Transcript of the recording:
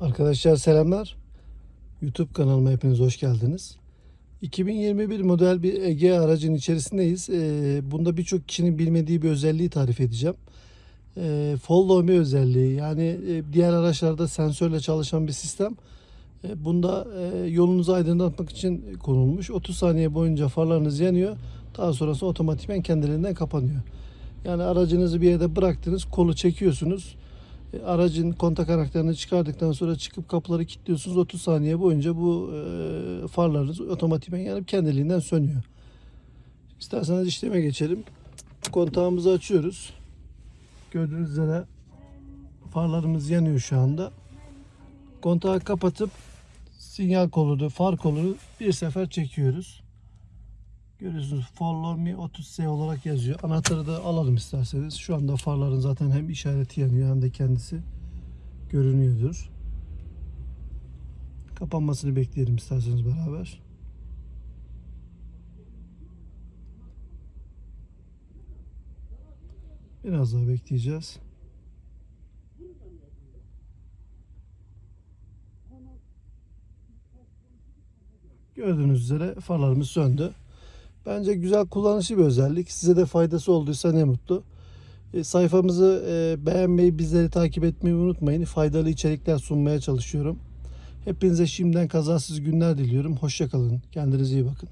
Arkadaşlar selamlar. YouTube kanalıma hepiniz hoş geldiniz. 2021 model bir Ege aracın içerisindeyiz. Ee, bunda birçok kişinin bilmediği bir özelliği tarif edeceğim. Ee, follow me özelliği yani e, diğer araçlarda sensörle çalışan bir sistem. E, bunda e, yolunuzu aydınlatmak için konulmuş. 30 saniye boyunca farlarınız yanıyor. Daha sonrası otomatikmen kendiliğinden kapanıyor. Yani aracınızı bir yerde bıraktınız, kolu çekiyorsunuz. E, Aracın kontak anahtarını çıkardıktan sonra çıkıp kapıları kilitliyorsunuz. 30 saniye boyunca bu e, farlarınız otomatikmen yanıp kendiliğinden sönüyor. İsterseniz işleme geçelim. Kontağımızı açıyoruz. Gördüğünüz üzere farlarımız yanıyor şu anda. Kontağı kapatıp sinyal kolunu, far kolunu bir sefer çekiyoruz. Görüyorsunuz Follow Me 30S olarak yazıyor. Anahtarı da alalım isterseniz. Şu anda farların zaten hem işareti yanıyor hem de kendisi görünüyordur. Kapanmasını bekleyelim isterseniz beraber. Biraz daha bekleyeceğiz. Gördüğünüz üzere farlarımız söndü. Bence güzel kullanışlı bir özellik. Size de faydası olduysa ne mutlu. E, sayfamızı e, beğenmeyi, bizleri takip etmeyi unutmayın. Faydalı içerikler sunmaya çalışıyorum. Hepinize şimdiden kazasız günler diliyorum. Hoşçakalın. Kendinize iyi bakın.